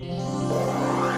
Yeah.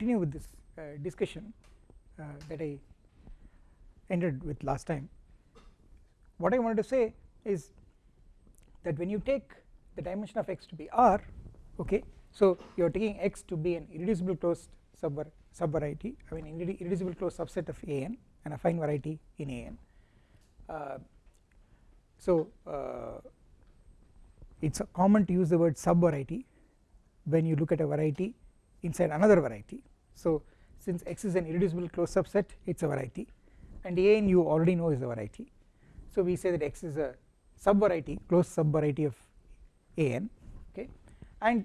Continue with this uh, discussion uh, that I ended with last time. What I wanted to say is that when you take the dimension of x to be r okay so you are taking x to be an irreducible closed sub subvariety I mean irreducible closed subset of an and a affine variety in an uh, so uh, it is common to use the word subvariety when you look at a variety inside another variety so since x is an irreducible closed subset it is a variety and an you already know is a variety. So we say that x is a subvariety closed subvariety of an okay? And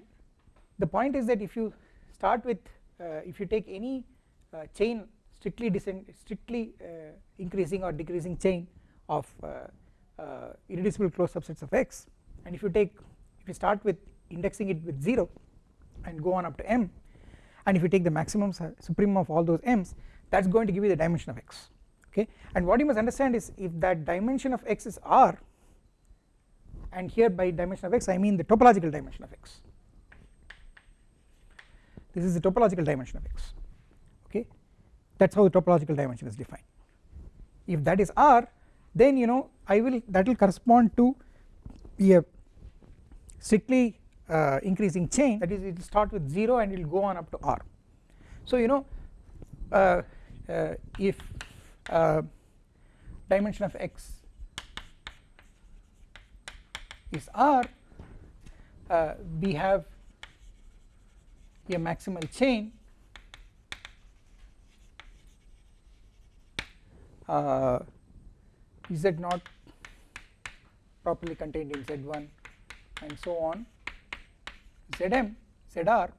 the point is that if you start with uh, if you take any uh, chain strictly descend strictly uh, increasing or decreasing chain of uh, uh, irreducible closed subsets of x and if you take if you start with indexing it with 0 and go on up to m and if you take the maximum supremum of all those m's that is going to give you the dimension of x okay? And what you must understand is if that dimension of x is r and here by dimension of x I mean the topological dimension of x. This is the topological dimension of x okay? That is how the topological dimension is defined. If that is r then you know I will that will correspond to a strictly uh, increasing chain that is it will start with 0 and it will go on up to r. So you know uh, uh, if uh, dimension of x is r uh, we have a maximal chain uh, z naught properly contained in z1 and so on Zm Zr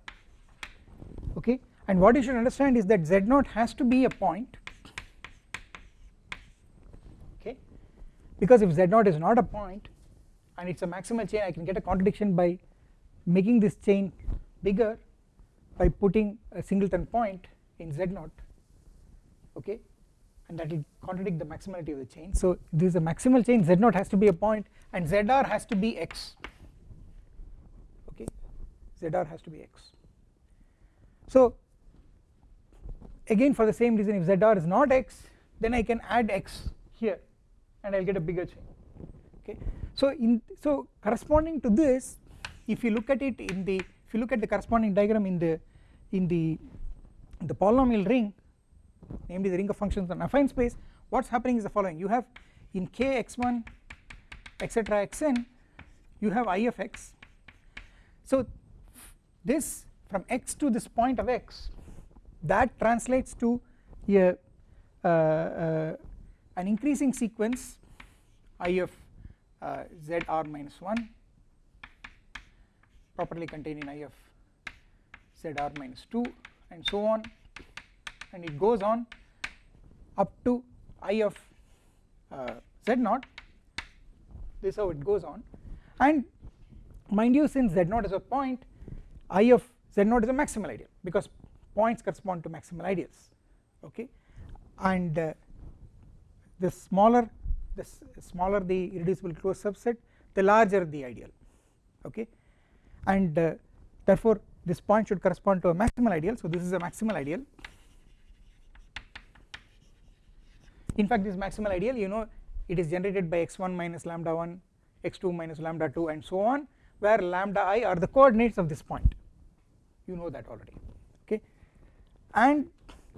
okay? And what you should understand is that Z0 has to be a point okay? Because if Z0 is not a point and it is a maximal chain I can get a contradiction by making this chain bigger by putting a singleton point in Z0 okay? And that will contradict the maximality of the chain. So this is a maximal chain. Z0 has to be a point and Zr has to be x Zr has to be x. So again for the same reason if Zr is not x then I can add x here and I will get a bigger chain okay. So in so corresponding to this if you look at it in the if you look at the corresponding diagram in the in the the polynomial ring namely the ring of functions on affine space what is happening is the following you have in k x1 etc xn you have i of x so this from x to this point of x that translates to a uh, uh, an increasing sequence i of uh, zr minus 1 properly contained in i of zr minus 2 and so on. And it goes on up to i of uh, z naught this is how it goes on. And mind you since z naught is a point I of Z0 is a maximal ideal because points correspond to maximal ideals okay? And uh, the smaller the smaller the irreducible closed subset the larger the ideal okay? And uh, therefore this point should correspond to a maximal ideal so this is a maximal ideal. In fact this maximal ideal you know it is generated by x1 minus lambda 1 x2 minus lambda 2 and so on where lambda i are the coordinates of this point. You know that already. Okay? And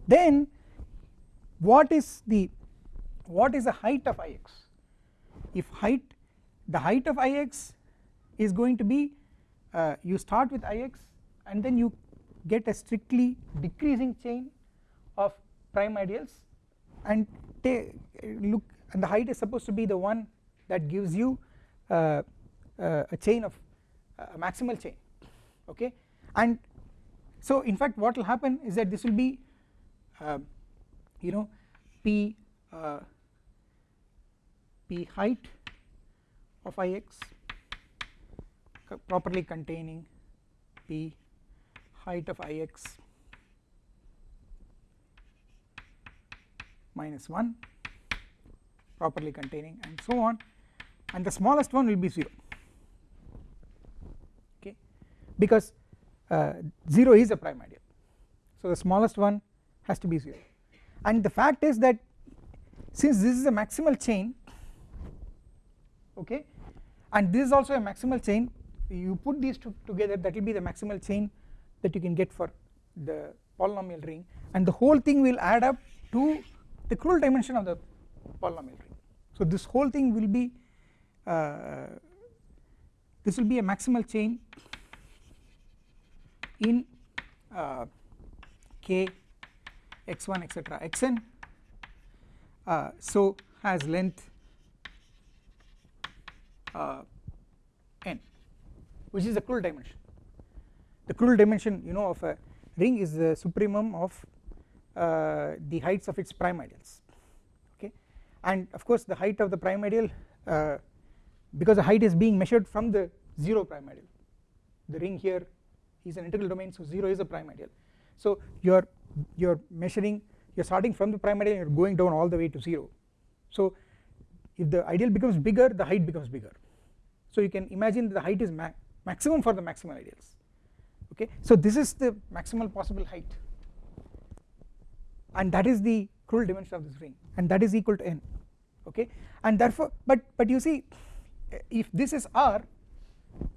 then what is the what is the height of ix if height the height of ix is going to be uh, you start with ix and then you get a strictly decreasing chain of prime ideals and look and the height is supposed to be the one that gives you uh, uh, a chain of uh, a maximal chain okay? And so in fact what will happen is that this will be uh, you know p uh, p height of ix properly containing p height of ix minus 1 properly containing and so on. And the smallest one will be 0 okay because uh, 0 is a prime ideal. So the smallest one has to be 0 and the fact is that since this is a maximal chain okay and this is also a maximal chain you put these two together that will be the maximal chain that you can get for the polynomial ring. And the whole thing will add up to the Krull dimension of the polynomial ring. So this whole thing will be uh, this will be a maximal chain in uh, k x1 etc xn uh, so has length uh, n which is the Krull dimension. The Krull dimension you know of a ring is the supremum of uh, the heights of its prime ideals okay? And of course the height of the prime ideal uh, because the height is being measured from the 0 prime ideal the ring here is an integral domain so 0 is a prime ideal so you are you are measuring you are starting from the prime ideal and you are going down all the way to 0 so if the ideal becomes bigger the height becomes bigger. So you can imagine the height is ma maximum for the maximal ideals. Okay? So this is the maximal possible height. And that is the Krull dimension of this ring. And that is equal to n. Okay? And therefore but but you see if this is r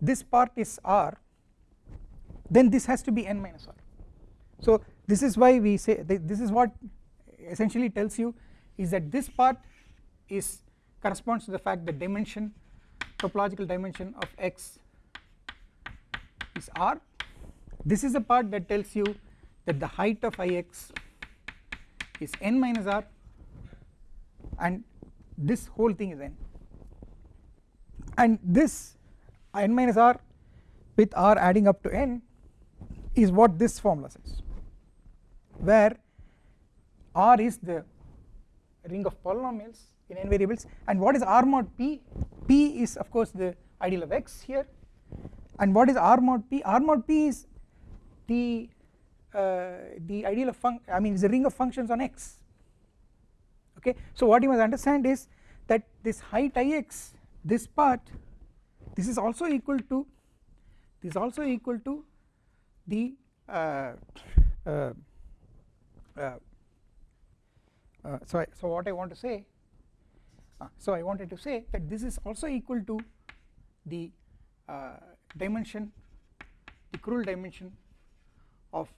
this part is r then this has to be n minus r. So this is why we say this is what essentially tells you is that this part is corresponds to the fact that dimension topological dimension of x is r. This is the part that tells you that the height of ix is n minus r and this whole thing is n. And this uh, n minus r with r adding up to n is what this formula says where r is the ring of polynomials in n variables and what is r mod p? P is of course the ideal of x here. And what is r mod p? R mod p is the uh, the ideal of func I mean is a ring of functions on x. Okay? So what you must understand is that this height ix this part this is also equal to this is also equal to the uh, uh, uh, so I, so what I want to say so I wanted to say that this is also equal to the dimension the Krull dimension of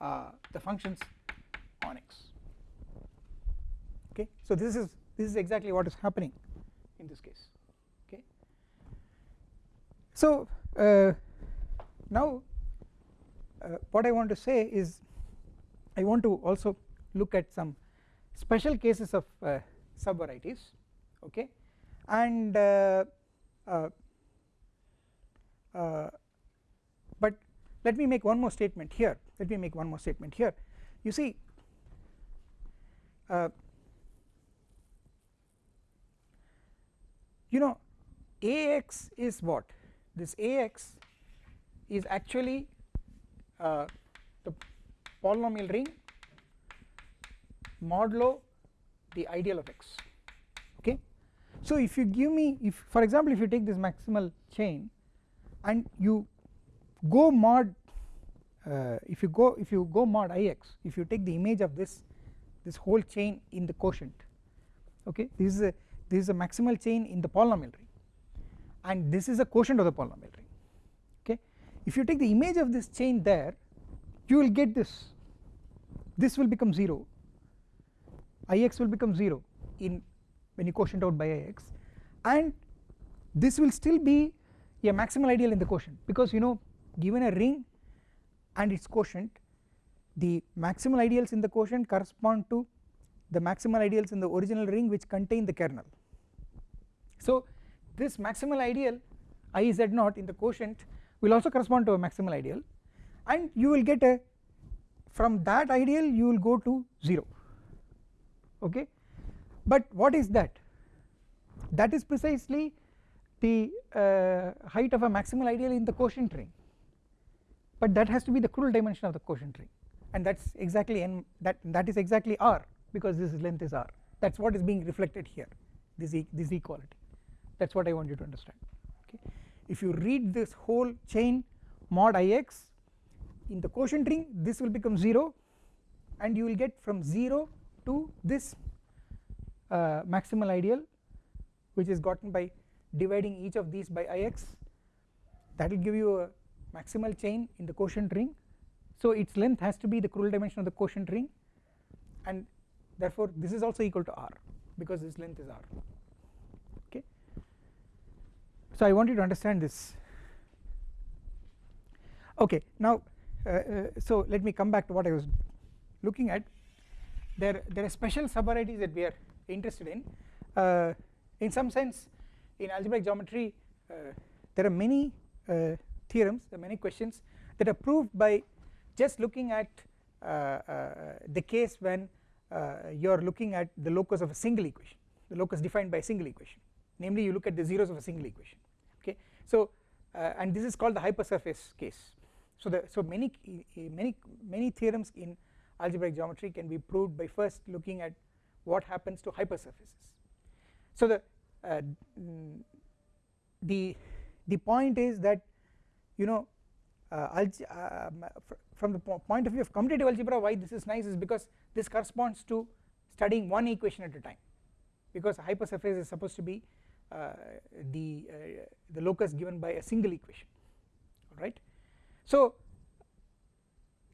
the functions on x. Okay? So this is this is exactly what is happening in this case. Okay? So uh, now what I want to say is I want to also look at some special cases of uh, subvarieties okay? And uh, uh, uh, but let me make one more statement here. Let me make one more statement here. You see uh, you know Ax is what? This Ax is actually uh, the polynomial ring modulo the ideal of x okay? So if you give me if for example if you take this maximal chain and you go mod uh, if you go if you go mod ix if you take the image of this this whole chain in the quotient okay? This is a this is a maximal chain in the polynomial ring and this is a quotient of the polynomial if you take the image of this chain there you will get this. This will become 0 ix will become 0 in when you quotient out by ix and this will still be a maximal ideal in the quotient because you know given a ring and its quotient the maximal ideals in the quotient correspond to the maximal ideals in the original ring which contain the kernel. So this maximal ideal i z naught in the quotient will also correspond to a maximal ideal and you will get a from that ideal you will go to 0 okay? But what is that? That is precisely the uh, height of a maximal ideal in the quotient ring but that has to be the Krull dimension of the quotient ring and that is exactly n that that is exactly r because this length is r. That is what is being reflected here this e this equality. That is what I want you to understand if you read this whole chain mod ix in the quotient ring this will become 0 and you will get from 0 to this uh, maximal ideal which is gotten by dividing each of these by ix. That will give you a maximal chain in the quotient ring. So its length has to be the Krull dimension of the quotient ring and therefore this is also equal to r because this length is r so I want you to understand this. Okay now uh, uh, so let me come back to what I was looking at. There there are special subvarieties that we are interested in. Uh, in some sense in algebraic geometry uh, there are many uh, theorems there are many questions that are proved by just looking at uh, the case when you are looking at the locus of a single equation the locus defined by a single equation. Namely you look at the zeros of a single equation so and this is called the hypersurface case. So the so many many many theorems in algebraic geometry can be proved by first looking at what happens to hypersurfaces. So the uh, the the point is that you know uh, uh, from the point of view of commutative algebra why this is nice is because this corresponds to studying one equation at a time. Because a hypersurface is supposed to be uh, the uh, the locus given by a single equation right? So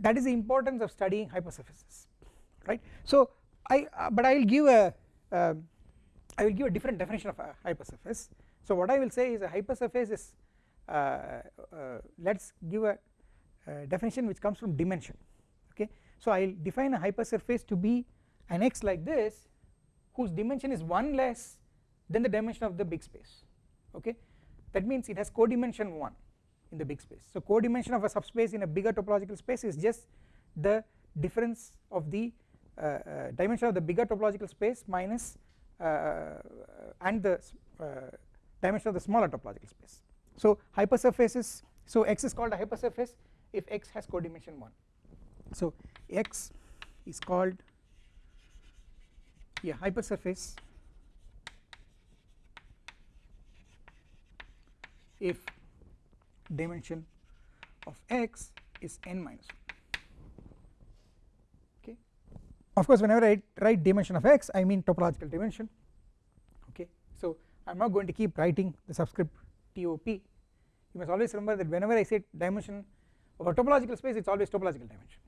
that is the importance of studying hypersurfaces right? So I uh, but I will give a uh, I will give a different definition of a hypersurface so what I will say is a hypersurface is uh, uh let us give a, a, definition which comes from dimension okay? So I will define a hypersurface to be an x like this whose dimension is 1 less than the dimension of the big space okay? That means it has codimension 1 in the big space. So codimension of a subspace in a bigger topological space is just the difference of the uh, uh, dimension of the bigger topological space minus uh, and the dimension of the smaller topological space. So hypersurfaces so x is called a hypersurface if x has codimension 1 so x is called a hypersurface if dimension of x is n minus 1 okay? Of course whenever I write dimension of x I mean topological dimension. Okay? So I am not going to keep writing the subscript TOP you must always remember that whenever I say dimension of a topological space it is always topological dimension.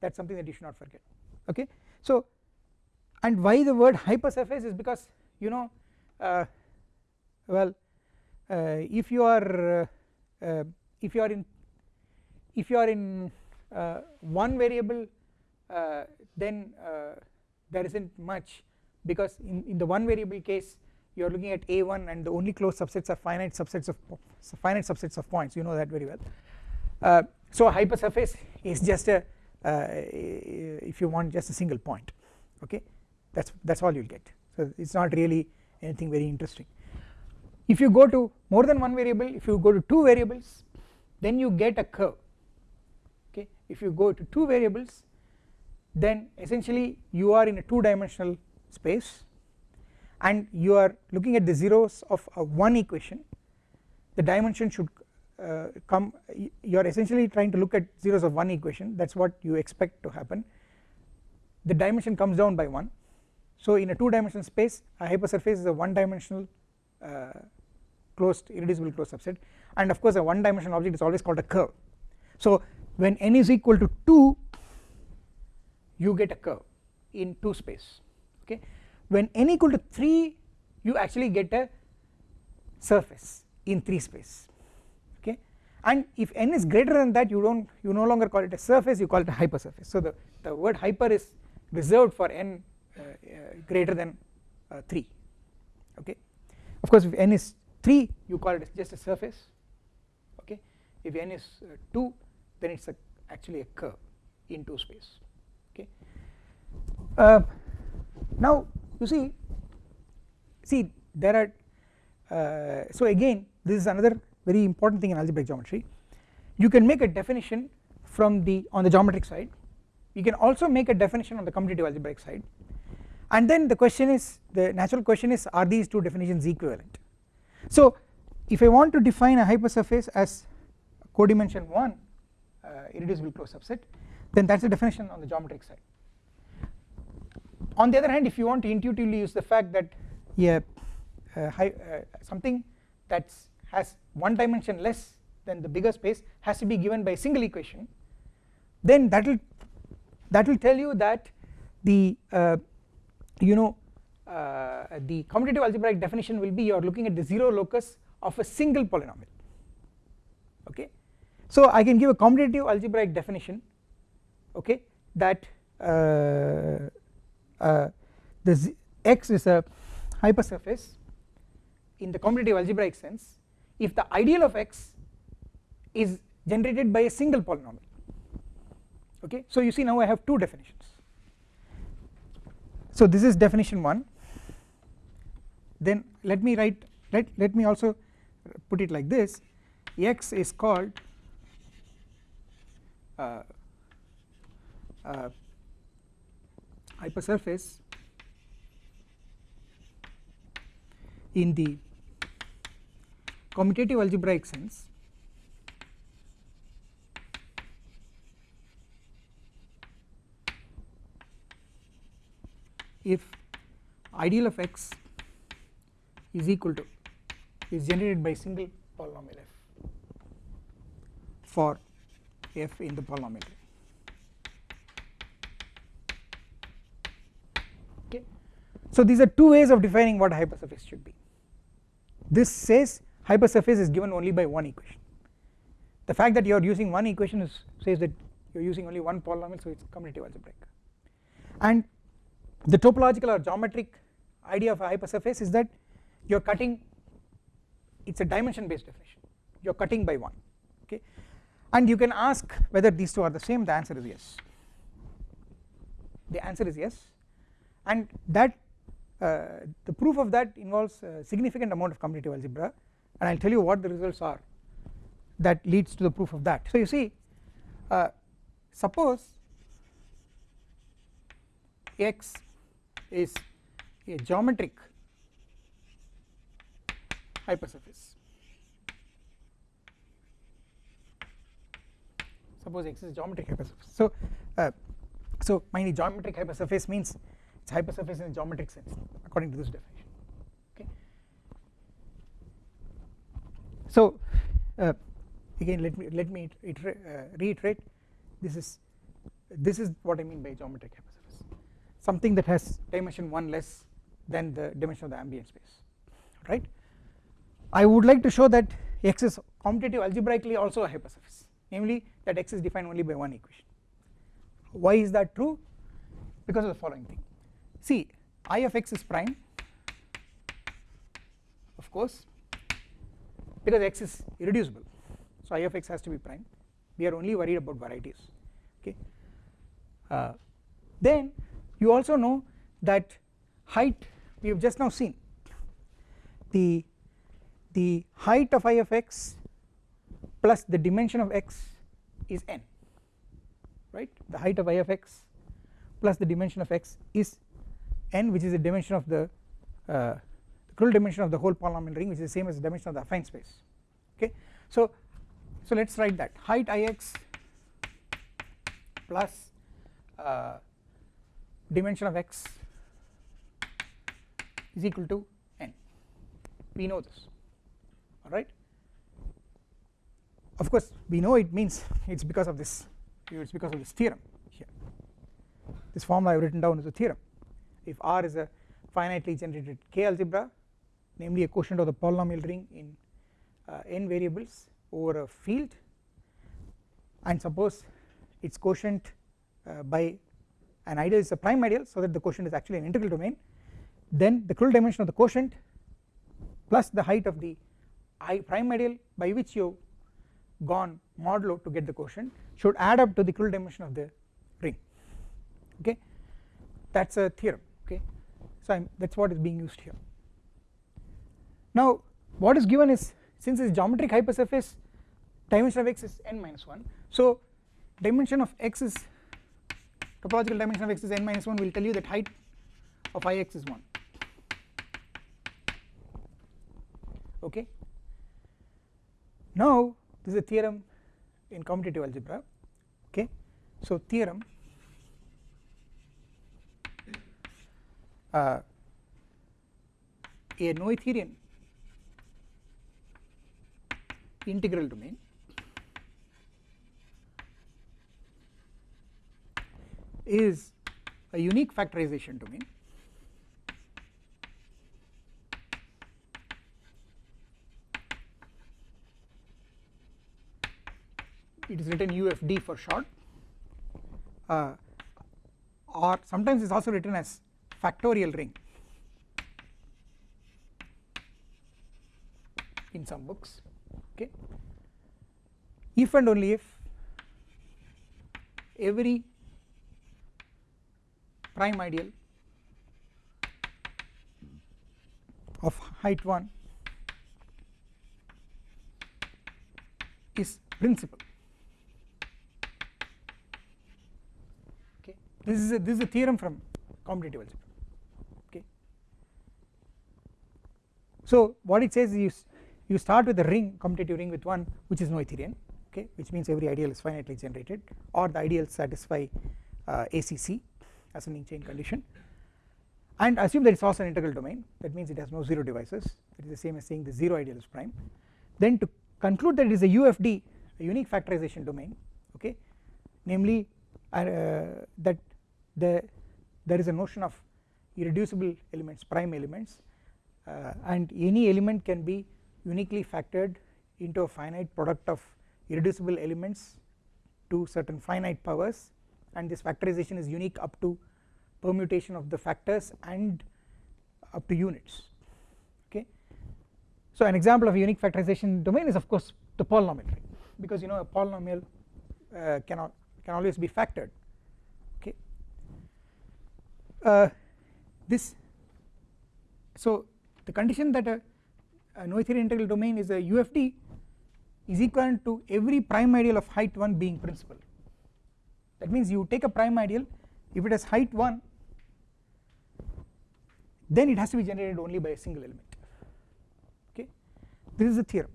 That is something that you should not forget. Okay? So and why the word hypersurface is because you know uh, well if you are uh, uh, if you are in if you are in uh, one variable uh, then there is not much because in, in the one variable case you are looking at a1 and the only closed subsets are finite subsets of finite subsets of points. You know that very well. Uh, so a hypersurface is just a uh, if you want just a single point. Okay? That's that's all you'll get. So it's not really anything very interesting if you go to more than one variable if you go to two variables then you get a curve okay? If you go to two variables then essentially you are in a two dimensional space and you are looking at the zeros of a one equation. The dimension should uh, come you are essentially trying to look at zeros of one equation. That is what you expect to happen. The dimension comes down by 1 so in a two dimensional space a hypersurface is a one dimensional uh, closed irreducible closed subset. And of course a one dimensional object is always called a curve. So when n is equal to 2 you get a curve in 2 space okay? When n equal to 3 you actually get a surface in 3 space okay? And if n is greater than that you don't you no longer call it a surface you call it a hypersurface. So the the word hyper is reserved for n uh, uh, greater than uh, 3 okay? Of course if n is 3 you call it just a surface okay? If n is 2 then it is actually a curve in 2 space okay? Uh, now you see see there are uh, so again this is another very important thing in algebraic geometry. You can make a definition from the on the geometric side. You can also make a definition on the commutative algebraic side. And then the question is the natural question is are these two definitions equivalent so if I want to define a hypersurface as codimension 1 uh, irreducible closed subset then that is the definition on the geometric side. On the other hand if you want to intuitively use the fact that yeah, uh, high, uh, something that has one dimension less than the bigger space has to be given by a single equation then that will that will tell you that the uh, you know the commutative algebraic definition will be you are looking at the 0 locus of a single polynomial. Okay? So I can give a commutative algebraic definition okay that uh, uh, the x is a hypersurface in the commutative algebraic sense if the ideal of x is generated by a single polynomial. Okay? So you see now I have two definitions. So this is definition 1 then let me write let, let me also put it like this. X is called uh, uh, hypersurface in the commutative algebraic sense. If ideal of x is equal to is generated by single polynomial f for f in the polynomial. Okay. So these are two ways of defining what hypersurface should be. This says hypersurface is given only by one equation. The fact that you are using one equation is says that you are using only one polynomial so it is commutative algebraic. And the topological or geometric idea of a hypersurface is that you are cutting it is a dimension based definition. You are cutting by 1 okay? And you can ask whether these two are the same. The answer is yes. The answer is yes. And that uh, the proof of that involves a significant amount of commutative algebra. And I will tell you what the results are that leads to the proof of that. So you see uh, suppose x is a geometric hypersurface. Suppose x is geometric hypersurface. So uh, so mind geometric hypersurface means it's hypersurface in a geometric sense according to this definition. Okay. So uh, again let me let me uh, reiterate this is this is what I mean by geometric hypersurface. Something that has dimension 1 less than the dimension of the ambient space right I would like to show that x is commutative algebraically also a hypersurface. Namely that x is defined only by one equation. Why is that true? Because of the following thing. See I of x is prime of course because x is irreducible. So I of x has to be prime. We are only worried about varieties okay? Uh, then you also know that height we have just now seen. The the height of i of x plus the dimension of x is n right? The height of i of x plus the dimension of x is n which is the dimension of the uh, the dimension of the whole polynomial ring which is the same as the dimension of the affine space okay? So so let us write that. Height ix plus uh, dimension of x is equal to n. We know this alright of course we know it means it is because of this it is because of this theorem here. This formula I have written down is a theorem. If R is a finitely generated K algebra namely a quotient of the polynomial ring in uh, n variables over a field and suppose its quotient uh, by an ideal is a prime ideal so that the quotient is actually an integral domain then the Krull dimension of the quotient plus the height of the i prime ideal by which you gone modulo to get the quotient should add up to the Krull dimension of the ring. Okay? That is a theorem. Okay? So that is what is being used here. Now what is given is since it is geometric hypersurface dimension of x is n minus 1 so dimension of x is topological dimension of x is n minus 1 will tell you that height of ix is 1 okay now this is a theorem in commutative algebra okay? So theorem uh, a noetherian integral domain is a unique factorization domain it is written UFD for short. Uh, or sometimes it is also written as factorial ring in some books okay? If and only if every prime ideal of height 1 is principal this is a this is a theorem from commutative algebra. Okay. So what it says is you start with a ring commutative ring with one which is noetherian okay which means every ideal is finitely generated or the ideals satisfy uh, ACC ascending chain condition. And assume that it is also an integral domain that means it has no zero divisors it is the same as saying the zero ideal is prime. Then to conclude that it is a UFD a unique factorization domain okay namely uh, that the there is a notion of irreducible elements prime elements uh, and any element can be uniquely factored into a finite product of irreducible elements to certain finite powers and this factorization is unique up to permutation of the factors and up to units okay? So an example of a unique factorization domain is of course the polynomial because you know a polynomial uh, cannot can always be factored uh, this so the condition that a, a Noetherian integral domain is a UFD is equivalent to every prime ideal of height 1 being principal. That means you take a prime ideal if it has height 1 then it has to be generated only by a single element. Okay? This is the theorem.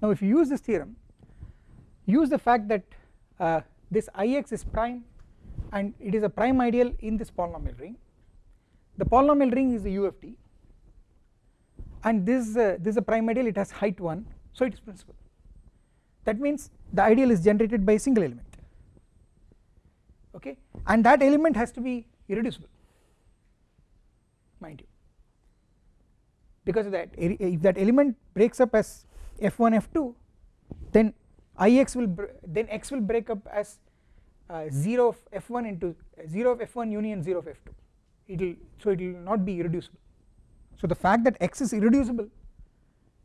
Now if you use this theorem use the fact that uh, this Ix is prime and it is a prime ideal in this polynomial ring. The polynomial ring is a UFD and this uh, this is a prime ideal it has height 1 so it is principal. That means the ideal is generated by a single element okay? And that element has to be irreducible mind you. Because of that if that element breaks up as f1 f2 then ix will then x will break up as 0 of f1 into 0 of f1 union 0 of f2 it will so it will not be irreducible. So the fact that x is irreducible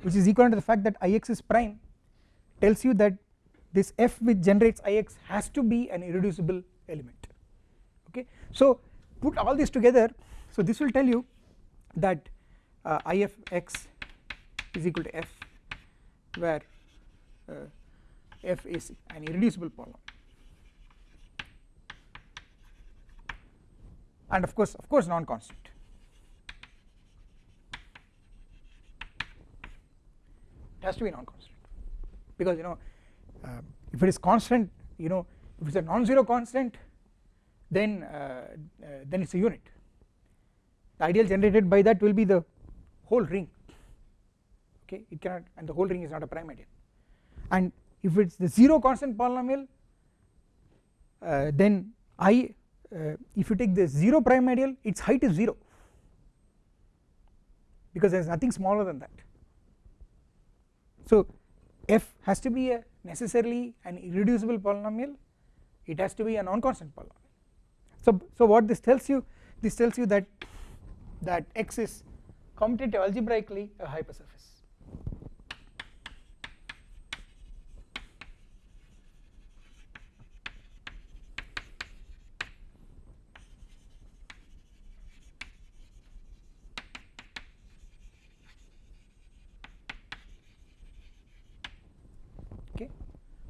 which is equivalent to the fact that ix is prime tells you that this f which generates ix has to be an irreducible element. Okay? So put all this together so this will tell you that uh, if x is equal to f where uh, f is an irreducible polynomial and of course of course non constant it has to be non constant because you know uh, if it is constant you know if it is a non-zero constant then uh, uh, then it is a unit. The ideal generated by that will be the whole ring. Okay? It cannot and the whole ring is not a prime ideal and if it is the 0 constant polynomial uh, then I uh, if you take the 0 prime ideal its height is 0 because there is nothing smaller than that. So f has to be a necessarily an irreducible polynomial it has to be a non-constant polynomial. So so what this tells you this tells you that that x is commutative algebraically a hypersurface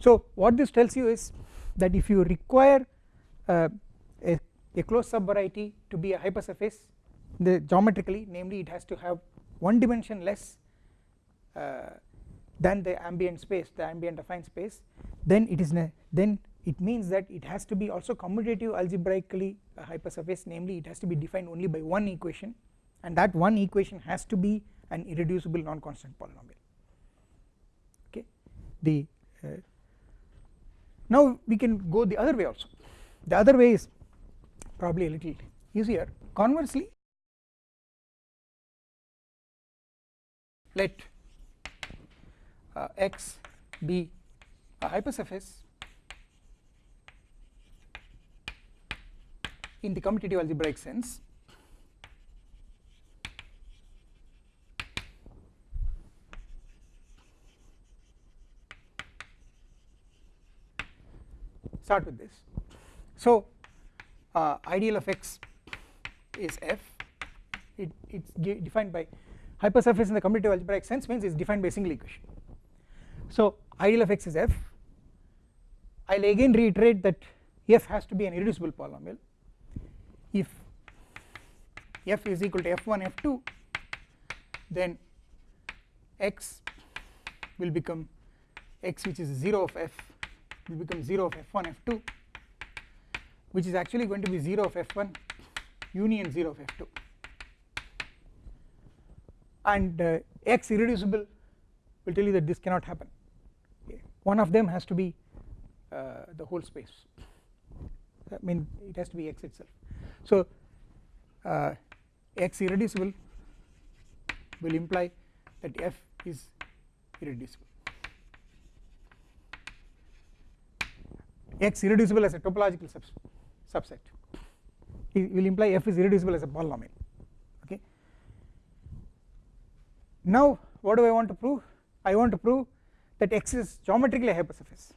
So what this tells you is that if you require uh, a, a closed subvariety to be a hypersurface the geometrically namely it has to have one dimension less uh, than the ambient space the ambient affine space then it is then it means that it has to be also commutative algebraically a hypersurface namely it has to be defined only by one equation and that one equation has to be an irreducible non-constant polynomial. Okay? The uh, now we can go the other way also. The other way is probably a little easier. Conversely let uh, x be a hypersurface in the commutative algebraic sense start with this. So uh, ideal of x is f. It it's defined by hypersurface in the commutative algebraic sense means it's defined by single equation. So ideal of x is f. I'll again reiterate that f has to be an irreducible polynomial. If f is equal to f1 f2 then x will become x which is 0 of f will become 0 of f1 f2 which is actually going to be 0 of f1 union 0 of f2 and uh, x irreducible will tell you that this cannot happen. One of them has to be uh, the whole space. I mean it has to be x itself. So uh, x irreducible will imply that f is irreducible x irreducible as a topological subset. It will imply f is irreducible as a polynomial okay? Now what do I want to prove? I want to prove that x is geometrically a hypersurface.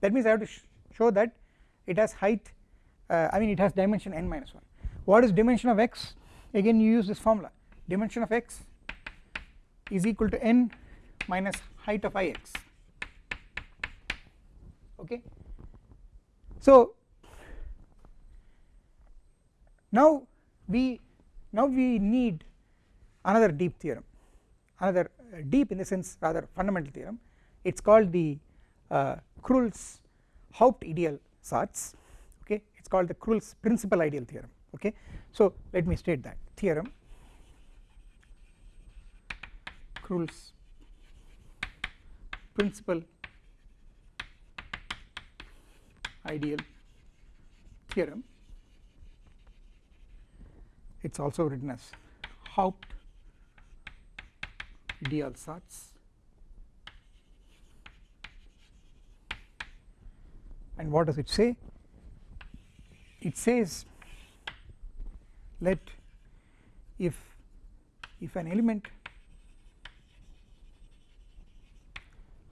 That means I have to sh show that it has height uh, I mean it has dimension n minus 1 what is dimension of x? Again you use this formula. Dimension of x is equal to n minus height of ix okay so now we now we need another deep theorem another uh, deep in the sense rather fundamental theorem. It is called the uh, Krull's Hauptideal Satz okay? It is called the Krull's principal ideal theorem okay? So let me state that theorem Krull's principal ideal theorem. It is also written as Haupt Idealsatz and what does it say? It says let if if an element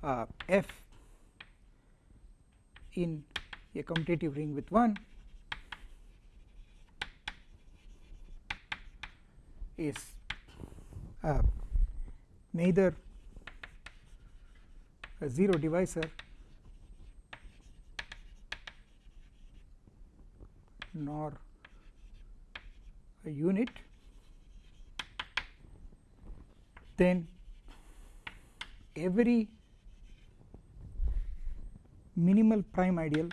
uh, f in a commutative ring with 1 is uh, neither a 0 divisor nor a unit. Then every minimal prime ideal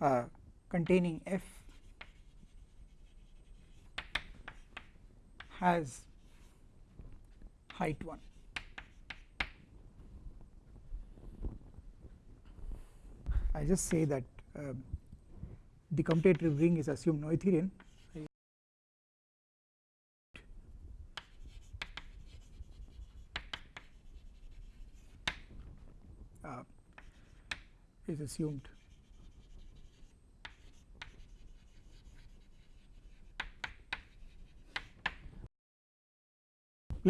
uh, containing f has height 1 I just say that um, the commutative ring is assumed Noetherian. Uh, is assumed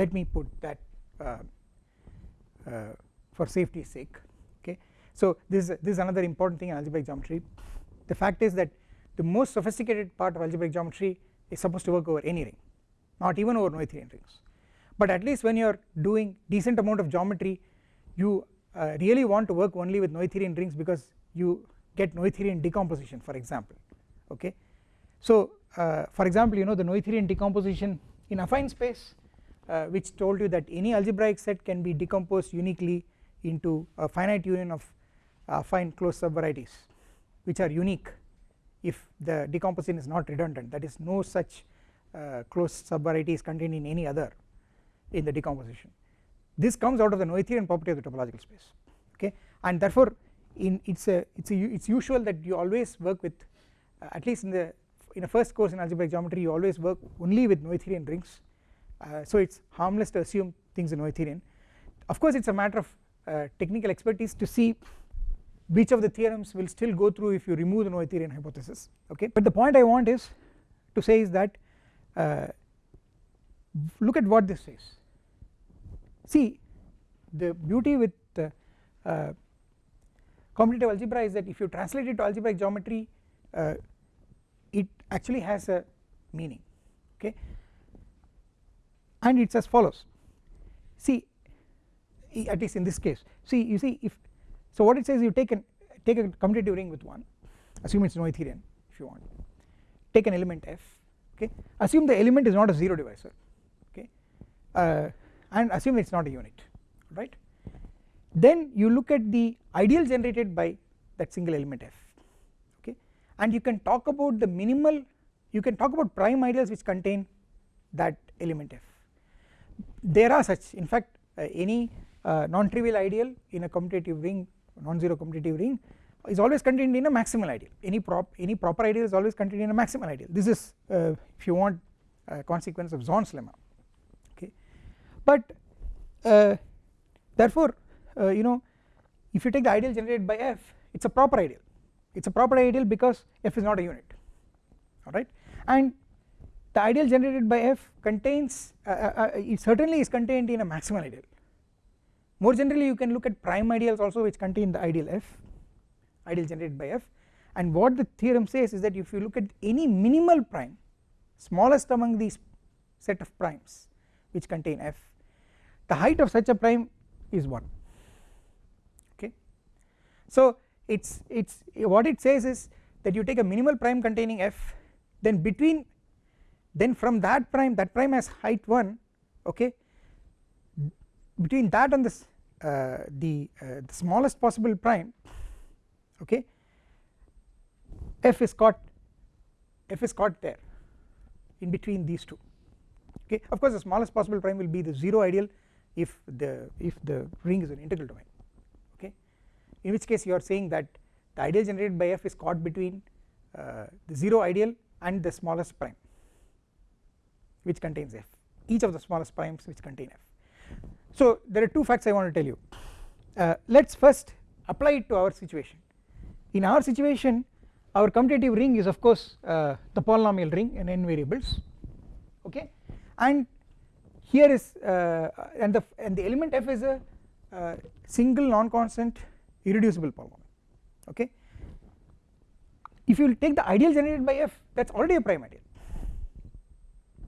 let me put that uh, uh, for safety's sake okay? So this this is another important thing in algebraic geometry. The fact is that the most sophisticated part of algebraic geometry is supposed to work over any ring not even over Noetherian rings. But at least when you are doing decent amount of geometry you uh, really want to work only with Noetherian rings because you get Noetherian decomposition for example okay? So uh, for example you know the Noetherian decomposition in affine space uh, which told you that any algebraic set can be decomposed uniquely into a finite union of fine closed subvarieties which are unique if the decomposition is not redundant. That is no such uh, closed subvariety is contained in any other in the decomposition. This comes out of the Noetherian property of the topological space okay? And therefore in it's a it's a it's usual that you always work with uh, at least in the in a first course in algebraic geometry you always work only with Noetherian rings uh, so it's harmless to assume things in Noetherian. Of course it's a matter of uh, technical expertise to see which of the theorems will still go through if you remove the Noetherian hypothesis okay? But the point I want is to say is that uh, look at what this says. See the beauty with uh, commutative algebra is that if you translate it to algebraic geometry uh, it actually has a meaning okay and it's as follows. See at least in this case see you see if so what it says you take an take a commutative ring with 1 assume it is Noetherian if you want. Take an element f okay? Assume the element is not a 0 divisor okay? Uh, and assume it is not a unit right? Then you look at the ideal generated by that single element f okay? And you can talk about the minimal you can talk about prime ideals which contain that element f there are such in fact uh, any uh, non-trivial ideal in a commutative ring non-zero commutative ring is always contained in a maximal ideal. Any prop any proper ideal is always contained in a maximal ideal. This is uh, if you want a consequence of Zorn's lemma okay? But uh, therefore uh, you know if you take the ideal generated by f it is a proper ideal. It is a proper ideal because f is not a unit alright and the ideal generated by f contains uh, uh, uh, it certainly is contained in a maximal ideal. More generally you can look at prime ideals also which contain the ideal f ideal generated by f. And what the theorem says is that if you look at any minimal prime smallest among these set of primes which contain f the height of such a prime is 1 okay? So it's it's what it says is that you take a minimal prime containing f then between then from that prime that prime has height 1 okay? Between that and this uh, the, uh, the smallest possible prime okay? F is caught f is caught there in between these two okay? Of course the smallest possible prime will be the 0 ideal if the if the ring is an integral domain okay? In which case you are saying that the ideal generated by f is caught between uh, the 0 ideal and the smallest prime which contains f each of the smallest primes which contain f. So there are two facts I want to tell you. Uh, let us first apply it to our situation. In our situation our commutative ring is of course uh, the polynomial ring in n variables okay? And here is uh, and the and the element f is a uh, single non-constant irreducible polynomial okay? If you take the ideal generated by f that is already a prime ideal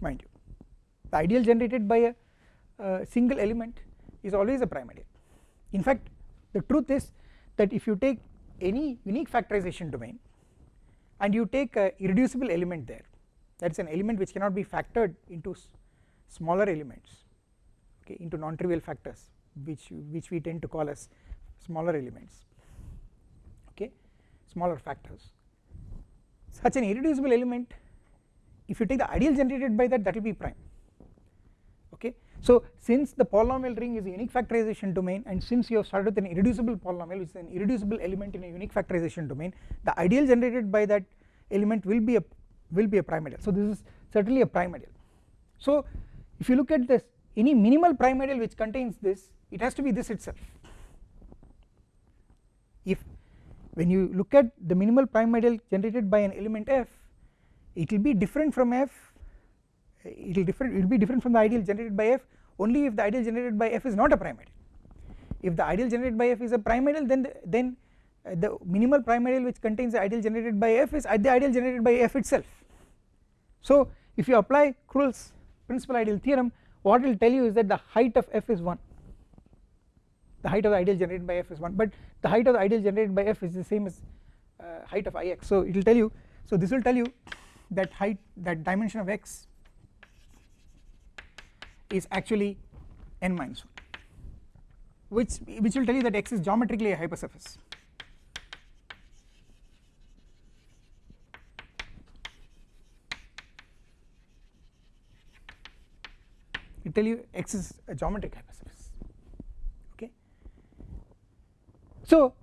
mind you the ideal generated by a uh, single element is always a prime ideal in fact the truth is that if you take any unique factorization domain and you take a irreducible element there that is an element which cannot be factored into smaller elements okay into non-trivial factors which which we tend to call as smaller elements okay smaller factors. Such an irreducible element if you take the ideal generated by that that will be prime so since the polynomial ring is a unique factorization domain and since you have started with an irreducible polynomial which is an irreducible element in a unique factorization domain the ideal generated by that element will be a will be a prime ideal so this is certainly a prime ideal so if you look at this any minimal prime ideal which contains this it has to be this itself. If when you look at the minimal prime ideal generated by an element f it will be different from f it will different it will be different from the ideal generated by f. Only if the ideal generated by f is not a prime ideal if the ideal generated by f is a prime ideal then the, then uh, the minimal prime ideal which contains the ideal generated by f is at the ideal generated by f itself. So if you apply Krull's principal ideal theorem what it will tell you is that the height of f is 1 the height of the ideal generated by f is 1 but the height of the ideal generated by f is the same as uh, height of ix so it will tell you so this will tell you that height that dimension of x is actually n minus 1 which which will tell you that x is geometrically a hypersurface. It tell you x is a geometric hypersurface okay? So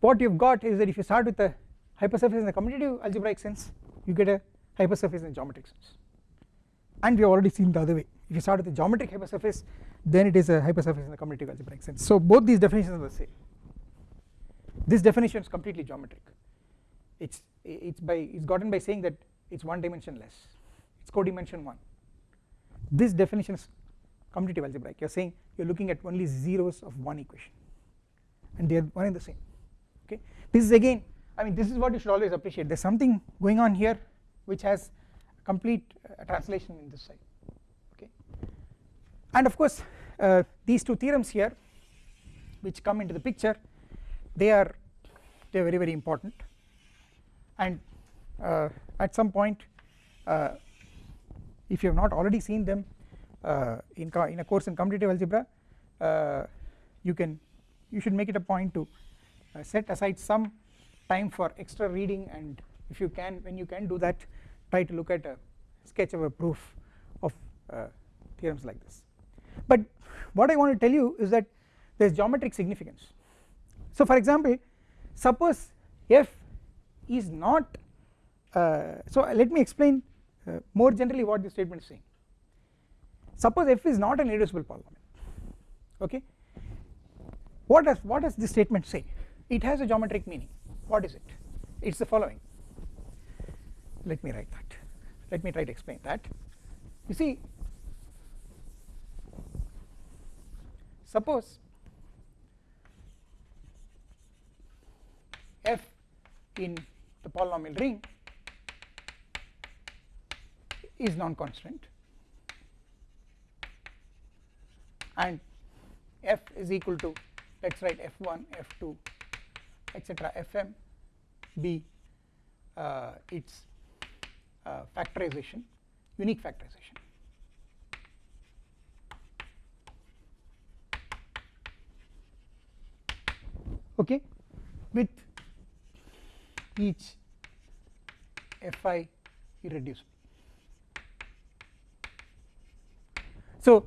what you've got is that if you start with a hypersurface in the commutative algebraic sense you get a hypersurface in the geometric sense. And we have already seen the other way if you start with a geometric hypersurface then it is a hypersurface in the commutative algebraic sense. So both these definitions are the same. This definition is completely geometric. It's it's by it's gotten by saying that it's one dimension less. It's codimension 1 this definition is commutative algebraic you are saying you are looking at only zeros of one equation. And they are one and the same. Okay? This is again I mean this is what you should always appreciate. There is something going on here which has complete uh, translation in this side and of course uh, these two theorems here which come into the picture they are they are very very important. And uh, at some point uh, if you have not already seen them uh, in, in a course in commutative algebra uh, you can you should make it a point to set aside some time for extra reading. And if you can when you can do that try to look at a sketch of a proof of uh, theorems like this but what I want to tell you is that there is geometric significance. So for example suppose f is not uh, so let me explain uh, more generally what this statement is saying. Suppose f is not an irreducible polynomial okay? What does what does this statement say? It has a geometric meaning. What is it? It is the following. Let me write that. Let me try to explain that. You see suppose f in the polynomial ring is non-constant and f is equal to let us write f1 f2 etc fm be uh, its uh, factorization unique factorization okay? With each fi irreducible. So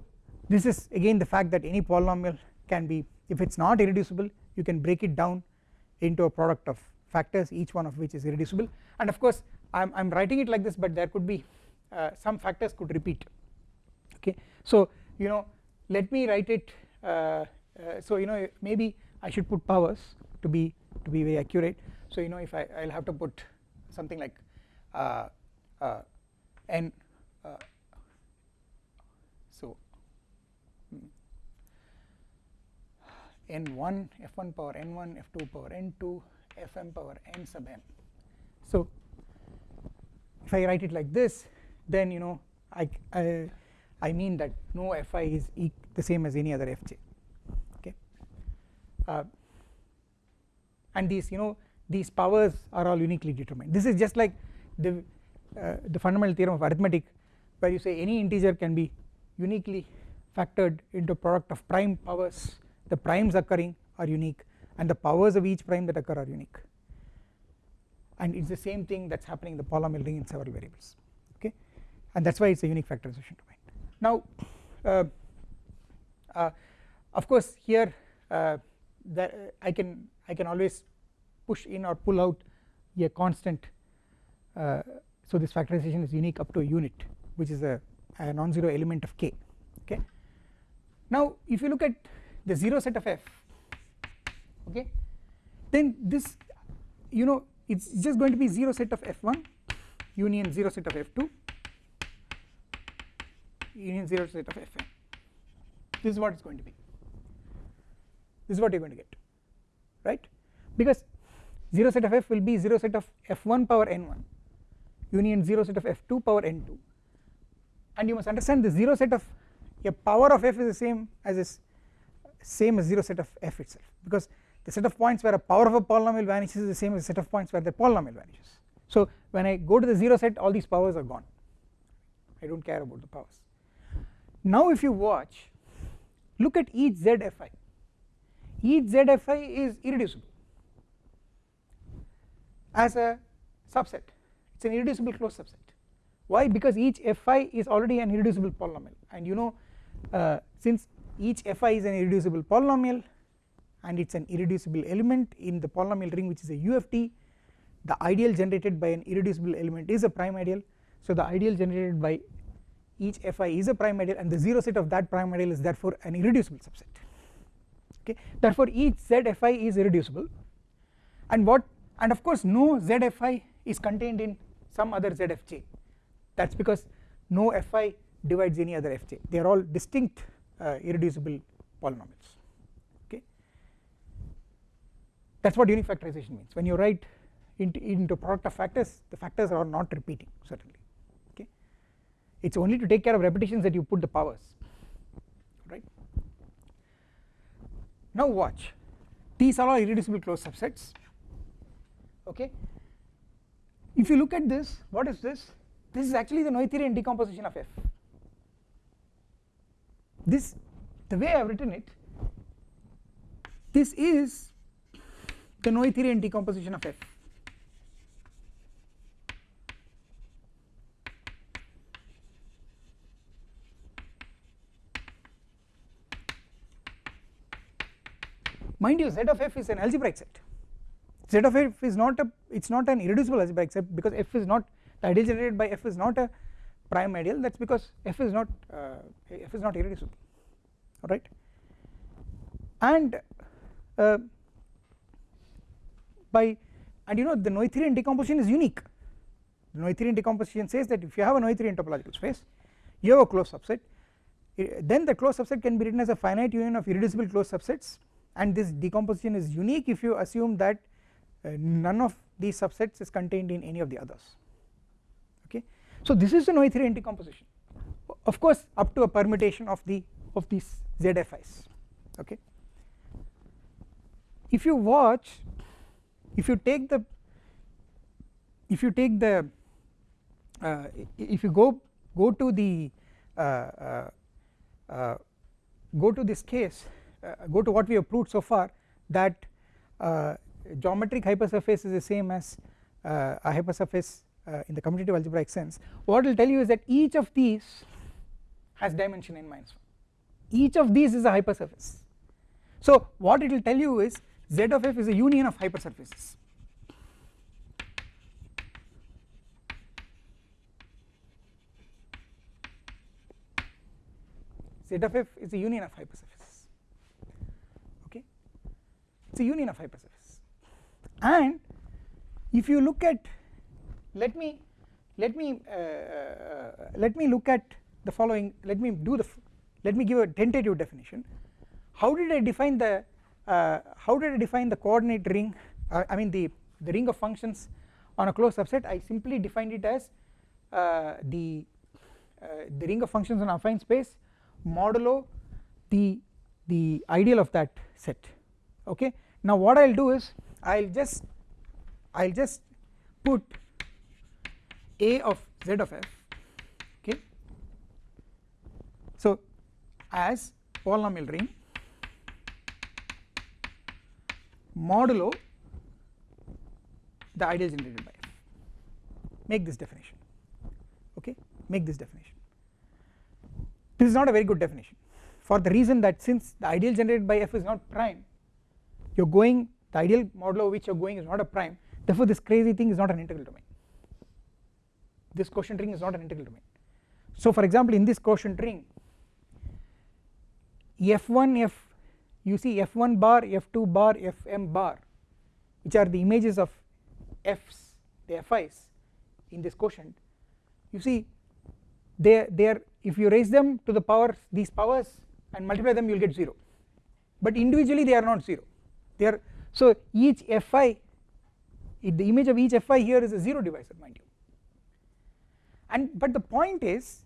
this is again the fact that any polynomial can be if it is not irreducible you can break it down into a product of factors each one of which is irreducible. And of course I am writing it like this but there could be uh, some factors could repeat. Okay? So you know let me write it uh, uh, so you know maybe I should put powers to be to be very accurate. So you know if I I will have to put something like uh, uh, n uh, so hmm, n1 f1 power n1 f2 power n2 fm power n sub m so if I write it like this then you know I, I, I mean that no fi is e the same as any other fj uh, and these you know these powers are all uniquely determined. This is just like the uh, the fundamental theorem of arithmetic where you say any integer can be uniquely factored into product of prime powers. The primes occurring are unique and the powers of each prime that occur are unique. And it is the same thing that is happening in the polynomial ring in several variables okay? And that is why it is a unique factorization domain. Now uh, uh, of course here uh, that I can I can always push in or pull out a constant uh, so this factorization is unique up to a unit which is a, a non-zero element of k okay. Now if you look at the 0 set of f okay then this you know it is just going to be 0 set of f1 union 0 set of f2 union 0 set of fn this is what it's going to be this is what you're going to get right? Because 0 set of f will be 0 set of f1 power n1 union 0 set of f2 power n2 and you must understand the 0 set of a power of f is the same as is same as 0 set of f itself. Because the set of points where a power of a polynomial vanishes is the same as the set of points where the polynomial vanishes. So when I go to the 0 set all these powers are gone. I do not care about the powers. Now if you watch look at each zfi each zfi is irreducible. As a subset it is an irreducible closed subset. Why? Because each fi is already an irreducible polynomial. And you know uh, since each fi is an irreducible polynomial and it is an irreducible element in the polynomial ring which is a UFD the ideal generated by an irreducible element is a prime ideal. So the ideal generated by each fi is a prime ideal and the 0 set of that prime ideal is therefore an irreducible subset okay? Therefore each zfi is irreducible. And what and of course no zfi is contained in some other zfj that is because no fi divides any other fj they are all distinct uh, irreducible polynomials. Okay? That is what unique factorization means. When you write into, into product of factors the factors are not repeating certainly. Okay. it is only to take care of repetitions that you put the powers right. Now watch. These are all irreducible closed subsets. Okay. If you look at this what is this? This is actually the Noetherian decomposition of f. This the way I have written it this is the Noetherian decomposition of f mind you z of f is an algebraic set. Z of f is not a it is not an irreducible algebraic set because f is not the ideal generated by f is not a prime ideal. That is because f is not uh, f is not irreducible. Alright? And uh, by and you know the Noetherian decomposition is unique. The Noetherian decomposition says that if you have a Noetherian topological space you have a closed subset. Then the closed subset can be written as a finite union of irreducible closed subsets and this decomposition is unique if you assume that uh, none of these subsets is contained in any of the others. Okay? So this is an Noetherian decomposition of course up to a permutation of the of these ZFIs okay? If you watch if you take the if you take the uh, if you go go to the uh, uh, uh go to this case go to what we have proved so far that uh, geometric hypersurface is the same as uh, a hypersurface in the commutative algebraic sense. What it will tell you is that each of these has dimension n minus 1 each of these is a hypersurface. So what it will tell you is z of f is a union of hypersurfaces. Z of f is a union of hypersurfaces it is a union of hypersurface and if you look at let me let me uh, uh, let me look at the following let me do the let me give a tentative definition. How did I define the uh, how did I define the coordinate ring uh, I mean the the ring of functions on a closed subset? I simply defined it as uh, the the ring of functions on affine space modulo the the ideal of that set. Okay now what I will do is I will just I will just put a of z of f okay? So as polynomial ring modulo the ideal generated by f. Make this definition okay? Make this definition. This is not a very good definition for the reason that since the ideal generated by f is not prime you are going the ideal modulo which you are going is not a prime. Therefore this crazy thing is not an integral domain. This quotient ring is not an integral domain. So for example in this quotient ring f1 f you see f1 bar f2 bar fm bar which are the images of f's the fi's in this quotient. You see they they are if you raise them to the powers these powers and multiply them you will get 0 but individually they are not 0 they are so each fi the image of each fi here is a 0 divisor mind you. And but the point is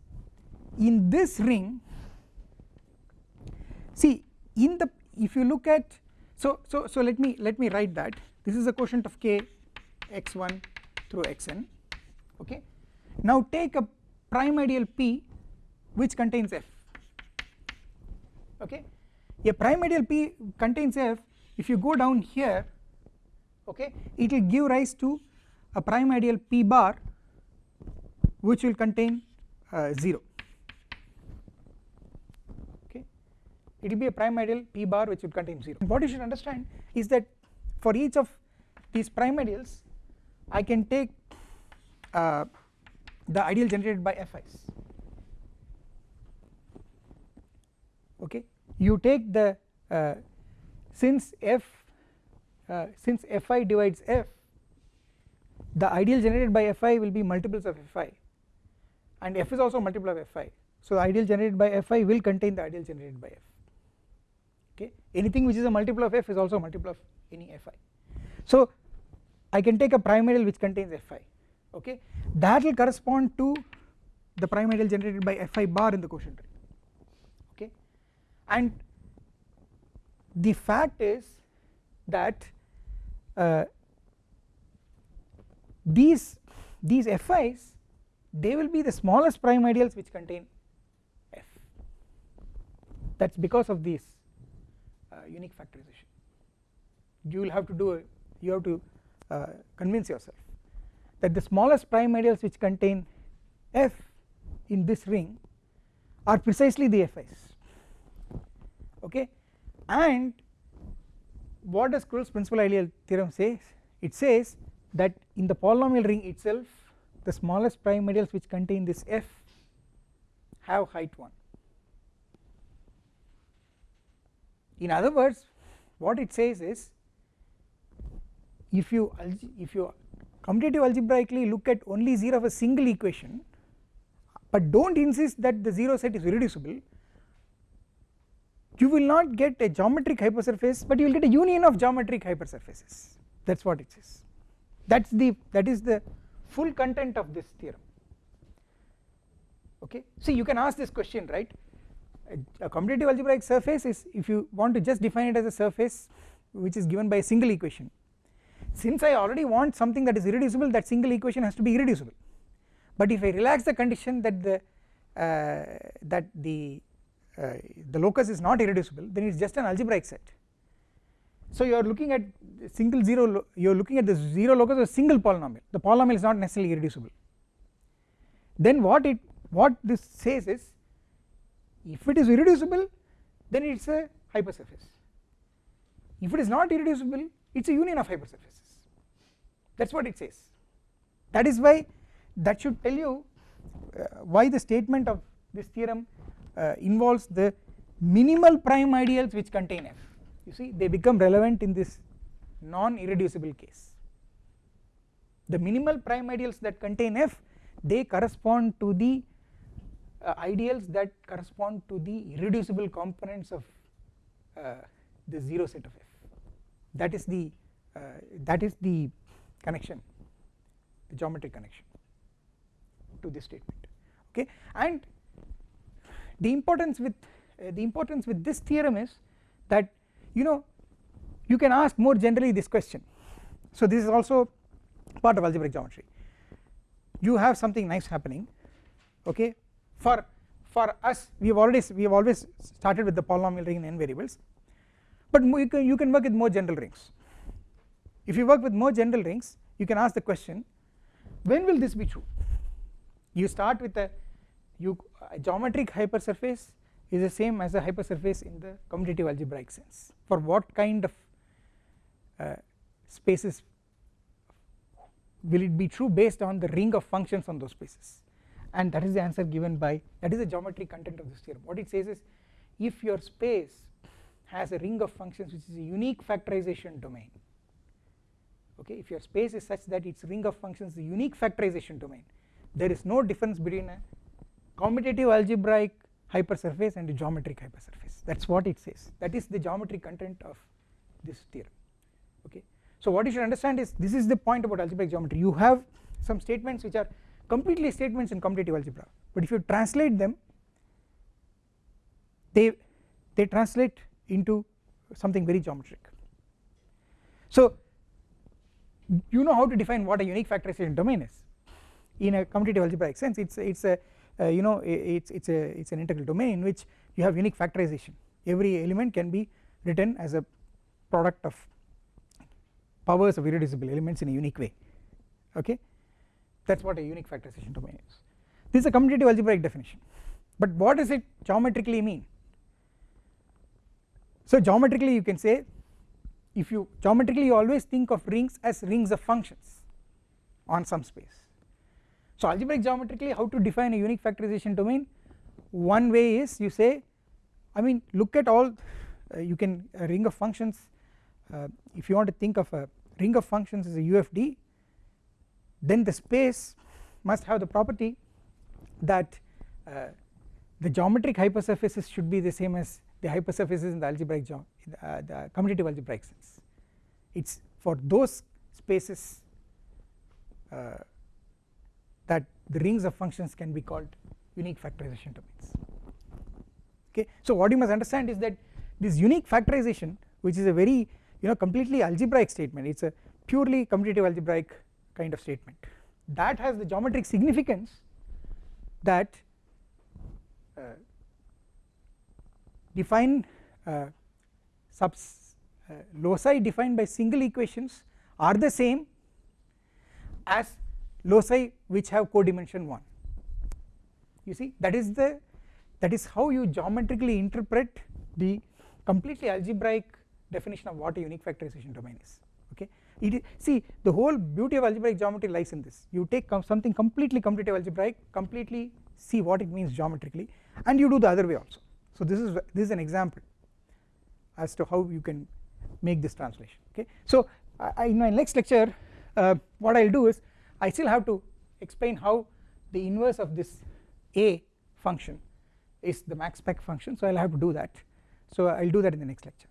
in this ring see in the if you look at so so so let me let me write that. This is a quotient of k x1 through xn okay? Now take a prime ideal p which contains f okay? A prime ideal p contains f if you go down here okay it will give rise to a prime ideal p bar which will contain uh, 0 okay. It will be a prime ideal p bar which will contain 0 what you should understand is that for each of these prime ideals I can take uh, the ideal generated by fi's okay. You take the uh, since f uh, since fi divides f the ideal generated by fi will be multiples of fi and f is also multiple of fi so the ideal generated by fi will contain the ideal generated by f. Okay? Anything which is a multiple of f is also a multiple of any fi so I can take a prime ideal which contains fi okay? That will correspond to the prime ideal generated by fi bar in the quotient. Ring okay? And the fact is that uh, these these fi's they will be the smallest prime ideals which contain f. That is because of this uh, unique factorization. You will have to do a, you have to uh, convince yourself that the smallest prime ideals which contain f in this ring are precisely the fi's okay and what does Krull's principal ideal theorem says it says that in the polynomial ring itself the smallest prime ideals which contain this f have height 1 in other words what it says is if you if you commutative algebraically look at only 0 of a single equation but do not insist that the 0 set is irreducible you will not get a geometric hypersurface but you will get a union of geometric hypersurfaces. That is what it says that is the that is the full content of this theorem. Okay? See you can ask this question right? A, a commutative algebraic surface is if you want to just define it as a surface which is given by a single equation. Since I already want something that is irreducible that single equation has to be irreducible. But if I relax the condition that the uh, that the uh, the locus is not irreducible then it is just an algebraic set. So you are looking at single zero you are looking at the zero locus of a single polynomial. The polynomial is not necessarily irreducible. Then what it what this says is if it is irreducible then it is a hypersurface. If it is not irreducible it is a union of hypersurfaces. That is what it says. That is why that should tell you uh, why the statement of this theorem uh, involves the minimal prime ideals which contain f. You see they become relevant in this non irreducible case. The minimal prime ideals that contain f they correspond to the uh, ideals that correspond to the irreducible components of uh, the 0 set of f. That is the uh, that is the connection the geometric connection to this statement. Okay? And the importance with uh, the importance with this theorem is that you know you can ask more generally this question. So this is also part of algebraic geometry. You have something nice happening okay? For for us we have already we have always started with the polynomial ring in n variables. But you can, you can work with more general rings. If you work with more general rings you can ask the question when will this be true? You start with a you a geometric hypersurface is the same as a hypersurface in the commutative algebraic sense. For what kind of uh, spaces will it be true based on the ring of functions on those spaces? And that is the answer given by that is the geometric content of this theorem. What it says is if your space has a ring of functions which is a unique factorization domain okay if your space is such that its ring of functions is a unique factorization domain there is no difference between a commutative algebraic hypersurface and geometric hypersurface. That is what it says. That is the geometric content of this theorem. Okay? So what you should understand is this is the point about algebraic geometry. You have some statements which are completely statements in commutative algebra. But if you translate them they they translate into something very geometric. So you know how to define what a unique factorization domain is. In a commutative algebraic sense it's it's a Uh, you know it's it's a it's an integral domain in which you have unique factorization. Every element can be written as a product of powers of irreducible elements in a unique way okay? That is what a unique factorization domain is. This is a commutative algebraic definition. But what does it geometrically mean? So geometrically you can say if you geometrically you always think of rings as rings of functions on some space so algebraic geometrically how to define a unique factorization domain? One way is you say I mean look at all uh, you can a ring of functions uh, if you want to think of a ring of functions as a UFD then the space must have the property that uh, the geometric hypersurfaces should be the same as the hypersurfaces in the algebraic uh, the commutative algebraic sense. It is for those spaces uh, that the rings of functions can be called unique factorization domains. Okay? So what you must understand is that this unique factorization which is a very you know completely algebraic statement it is a purely commutative algebraic kind of statement that has the geometric significance that uh, define uh, subs uh, loci defined by single equations are the same as loci which have codimension 1 you see that is the that is how you geometrically interpret the completely algebraic definition of what a unique factorization domain is okay? It see the whole beauty of algebraic geometry lies in this. You take something completely commutative algebraic completely see what it means geometrically and you do the other way also. So this is this is an example as to how you can make this translation okay? So I, in my next lecture uh, what I will do is I still have to explain how the inverse of this a function is the max spec function so I will have to do that. So I will do that in the next lecture